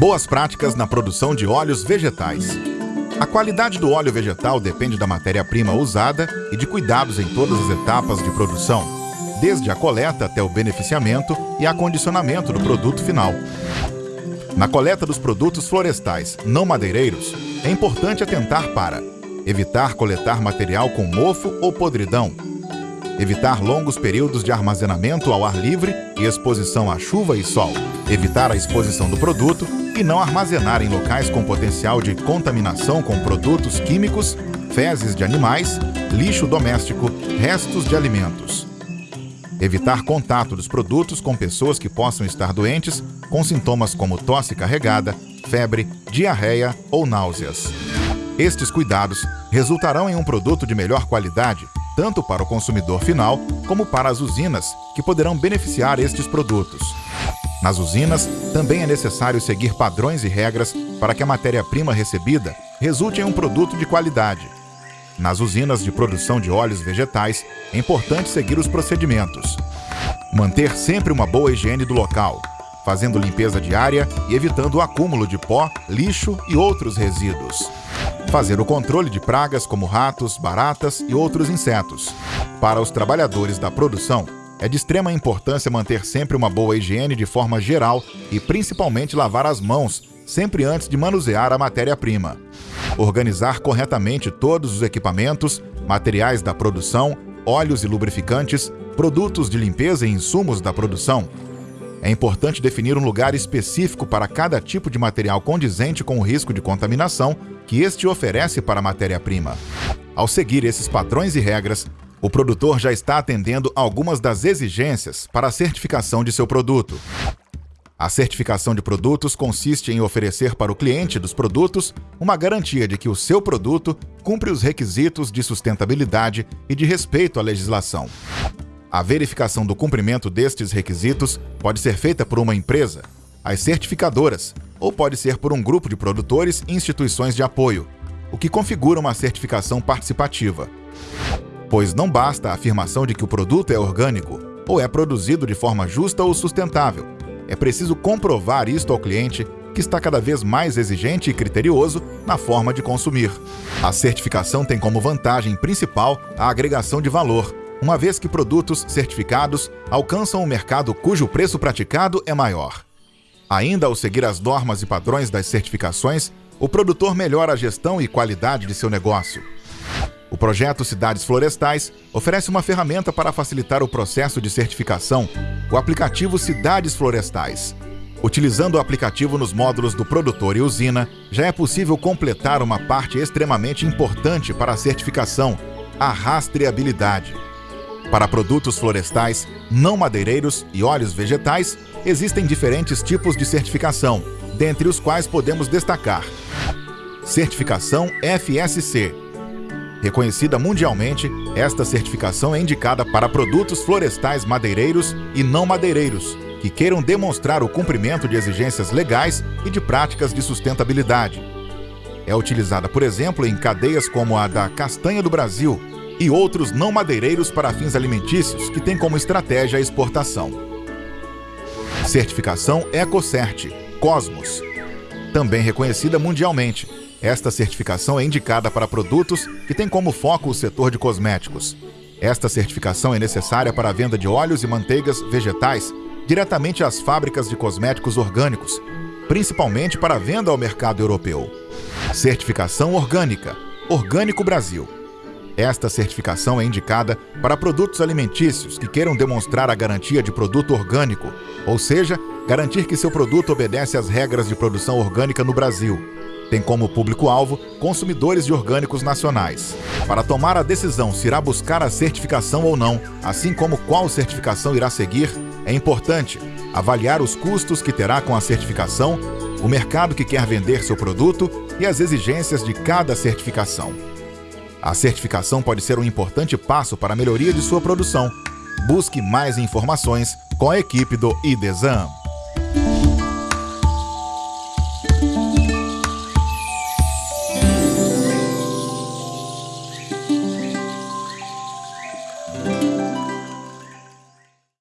Boas práticas na produção de óleos vegetais. A qualidade do óleo vegetal depende da matéria-prima usada e de cuidados em todas as etapas de produção, desde a coleta até o beneficiamento e acondicionamento do produto final. Na coleta dos produtos florestais não madeireiros, é importante atentar para evitar coletar material com mofo ou podridão, evitar longos períodos de armazenamento ao ar livre e exposição à chuva e sol, evitar a exposição do produto e não armazenar em locais com potencial de contaminação com produtos químicos, fezes de animais, lixo doméstico, restos de alimentos. Evitar contato dos produtos com pessoas que possam estar doentes, com sintomas como tosse carregada, febre, diarreia ou náuseas. Estes cuidados resultarão em um produto de melhor qualidade, tanto para o consumidor final como para as usinas, que poderão beneficiar estes produtos. Nas usinas, também é necessário seguir padrões e regras para que a matéria-prima recebida resulte em um produto de qualidade. Nas usinas de produção de óleos vegetais, é importante seguir os procedimentos. Manter sempre uma boa higiene do local, fazendo limpeza diária e evitando o acúmulo de pó, lixo e outros resíduos. Fazer o controle de pragas como ratos, baratas e outros insetos. Para os trabalhadores da produção, é de extrema importância manter sempre uma boa higiene de forma geral e principalmente lavar as mãos sempre antes de manusear a matéria-prima. Organizar corretamente todos os equipamentos, materiais da produção, óleos e lubrificantes, produtos de limpeza e insumos da produção. É importante definir um lugar específico para cada tipo de material condizente com o risco de contaminação que este oferece para a matéria-prima. Ao seguir esses padrões e regras, o produtor já está atendendo algumas das exigências para a certificação de seu produto. A certificação de produtos consiste em oferecer para o cliente dos produtos uma garantia de que o seu produto cumpre os requisitos de sustentabilidade e de respeito à legislação. A verificação do cumprimento destes requisitos pode ser feita por uma empresa, as certificadoras, ou pode ser por um grupo de produtores e instituições de apoio, o que configura uma certificação participativa pois não basta a afirmação de que o produto é orgânico ou é produzido de forma justa ou sustentável. É preciso comprovar isto ao cliente, que está cada vez mais exigente e criterioso na forma de consumir. A certificação tem como vantagem principal a agregação de valor, uma vez que produtos certificados alcançam um mercado cujo preço praticado é maior. Ainda ao seguir as normas e padrões das certificações, o produtor melhora a gestão e qualidade de seu negócio. O projeto Cidades Florestais oferece uma ferramenta para facilitar o processo de certificação, o aplicativo Cidades Florestais. Utilizando o aplicativo nos módulos do produtor e usina, já é possível completar uma parte extremamente importante para a certificação, a rastreabilidade. Para produtos florestais, não madeireiros e óleos vegetais, existem diferentes tipos de certificação, dentre os quais podemos destacar Certificação FSC, Reconhecida mundialmente, esta certificação é indicada para produtos florestais madeireiros e não madeireiros, que queiram demonstrar o cumprimento de exigências legais e de práticas de sustentabilidade. É utilizada, por exemplo, em cadeias como a da castanha do Brasil e outros não madeireiros para fins alimentícios que têm como estratégia a exportação. Certificação EcoCert, Cosmos. Também reconhecida mundialmente, esta certificação é indicada para produtos que têm como foco o setor de cosméticos. Esta certificação é necessária para a venda de óleos e manteigas vegetais diretamente às fábricas de cosméticos orgânicos, principalmente para a venda ao mercado europeu. Certificação orgânica, Orgânico Brasil. Esta certificação é indicada para produtos alimentícios que queiram demonstrar a garantia de produto orgânico, ou seja, garantir que seu produto obedece às regras de produção orgânica no Brasil tem como público-alvo consumidores de orgânicos nacionais. Para tomar a decisão se irá buscar a certificação ou não, assim como qual certificação irá seguir, é importante avaliar os custos que terá com a certificação, o mercado que quer vender seu produto e as exigências de cada certificação. A certificação pode ser um importante passo para a melhoria de sua produção. Busque mais informações com a equipe do IDESAM.